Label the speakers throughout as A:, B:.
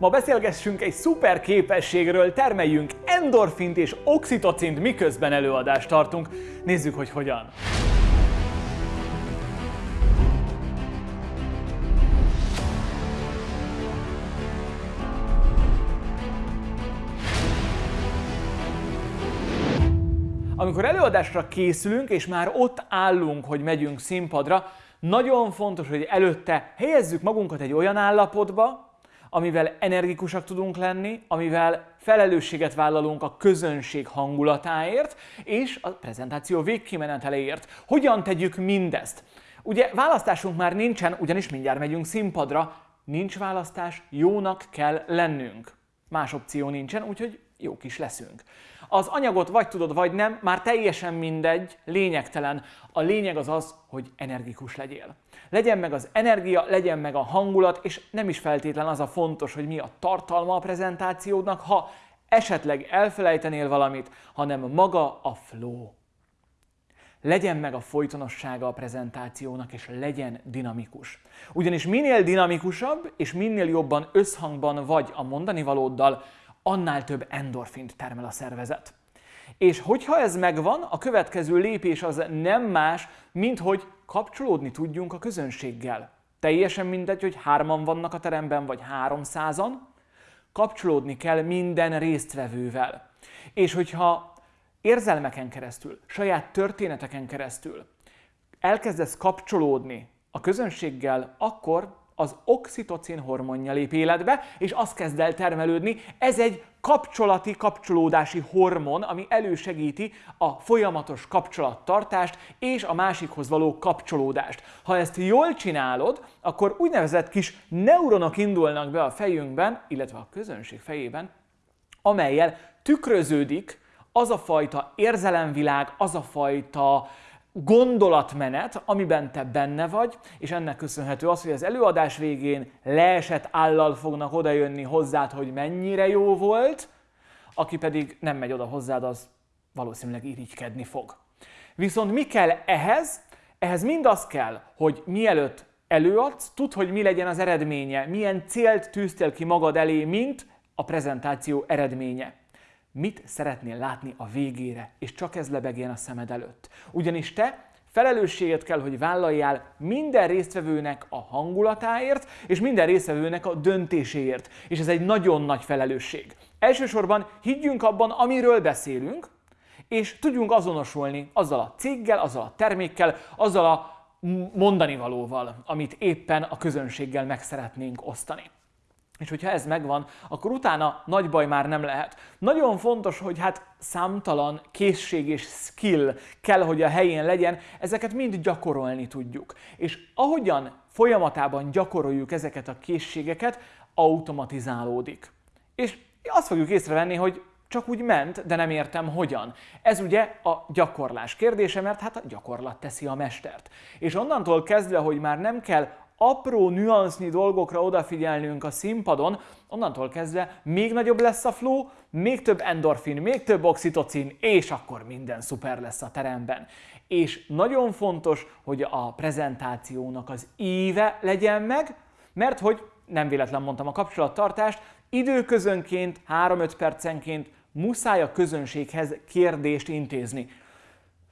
A: Ma beszélgessünk egy szuper képességről, termeljünk endorfint és oxitocint, miközben előadást tartunk. Nézzük, hogy hogyan. Amikor előadásra készülünk, és már ott állunk, hogy megyünk színpadra, nagyon fontos, hogy előtte helyezzük magunkat egy olyan állapotba, amivel energikusak tudunk lenni, amivel felelősséget vállalunk a közönség hangulatáért és a prezentáció végkimeneteléért. Hogyan tegyük mindezt? Ugye választásunk már nincsen, ugyanis mindjárt megyünk színpadra, nincs választás, jónak kell lennünk. Más opció nincsen, úgyhogy jók is leszünk. Az anyagot vagy tudod, vagy nem, már teljesen mindegy, lényegtelen. A lényeg az az, hogy energikus legyél. Legyen meg az energia, legyen meg a hangulat, és nem is feltétlen az a fontos, hogy mi a tartalma a prezentációdnak, ha esetleg elfelejtenél valamit, hanem maga a flow. Legyen meg a folytonossága a prezentációnak, és legyen dinamikus. Ugyanis minél dinamikusabb, és minél jobban összhangban vagy a mondani valóddal, annál több endorfint termel a szervezet. És hogyha ez megvan, a következő lépés az nem más, mint hogy kapcsolódni tudjunk a közönséggel. Teljesen mindegy, hogy hárman vannak a teremben, vagy háromszázan, kapcsolódni kell minden résztvevővel. És hogyha érzelmeken keresztül, saját történeteken keresztül elkezdesz kapcsolódni a közönséggel, akkor az oxitocin hormonja lép életbe, és az kezd el termelődni. Ez egy kapcsolati, kapcsolódási hormon, ami elősegíti a folyamatos kapcsolattartást és a másikhoz való kapcsolódást. Ha ezt jól csinálod, akkor úgynevezett kis neuronok indulnak be a fejünkben, illetve a közönség fejében, amelyel tükröződik az a fajta érzelemvilág, az a fajta gondolatmenet, amiben te benne vagy, és ennek köszönhető az, hogy az előadás végén leesett állal fognak odajönni hozzád, hogy mennyire jó volt, aki pedig nem megy oda hozzád, az valószínűleg irigykedni fog. Viszont mi kell ehhez? Ehhez mind az kell, hogy mielőtt előadsz, tudd, hogy mi legyen az eredménye, milyen célt tűztél ki magad elé, mint a prezentáció eredménye. Mit szeretnél látni a végére, és csak ez lebegjen a szemed előtt. Ugyanis te felelősséget kell, hogy vállaljál minden résztvevőnek a hangulatáért, és minden résztvevőnek a döntéséért. És ez egy nagyon nagy felelősség. Elsősorban higgyünk abban, amiről beszélünk, és tudjunk azonosulni azzal a céggel, azzal a termékkel, azzal a mondani valóval, amit éppen a közönséggel meg szeretnénk osztani. És hogyha ez megvan, akkor utána nagy baj már nem lehet. Nagyon fontos, hogy hát számtalan készség és skill kell, hogy a helyén legyen, ezeket mind gyakorolni tudjuk. És ahogyan folyamatában gyakoroljuk ezeket a készségeket, automatizálódik. És azt fogjuk észrevenni, hogy csak úgy ment, de nem értem hogyan. Ez ugye a gyakorlás kérdése, mert hát a gyakorlat teszi a mestert. És onnantól kezdve, hogy már nem kell apró nüansznyi dolgokra odafigyelnünk a színpadon, onnantól kezdve még nagyobb lesz a flow, még több endorfin, még több oxitocin, és akkor minden szuper lesz a teremben. És nagyon fontos, hogy a prezentációnak az íve legyen meg, mert hogy nem véletlen mondtam a kapcsolattartást, időközönként, 3-5 percenként muszáj a közönséghez kérdést intézni.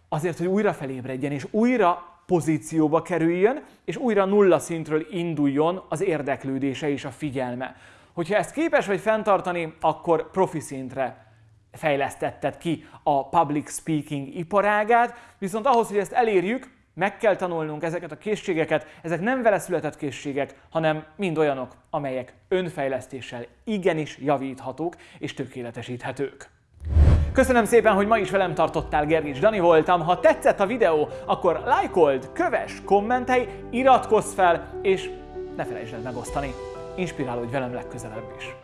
A: Azért, hogy újra felébredjen, és újra pozícióba kerüljön, és újra nulla szintről induljon az érdeklődése és a figyelme. Hogyha ezt képes vagy fenntartani, akkor profi szintre fejlesztetted ki a public speaking iparágát, viszont ahhoz, hogy ezt elérjük, meg kell tanulnunk ezeket a készségeket, ezek nem vele született készségek, hanem mind olyanok, amelyek önfejlesztéssel igenis javíthatók és tökéletesíthetők. Köszönöm szépen, hogy ma is velem tartottál, Gergics Dani voltam. Ha tetszett a videó, akkor lájkold, kövess, kommentelj, iratkozz fel, és ne felejtsd el megosztani. Inspirálódj velem legközelebb is.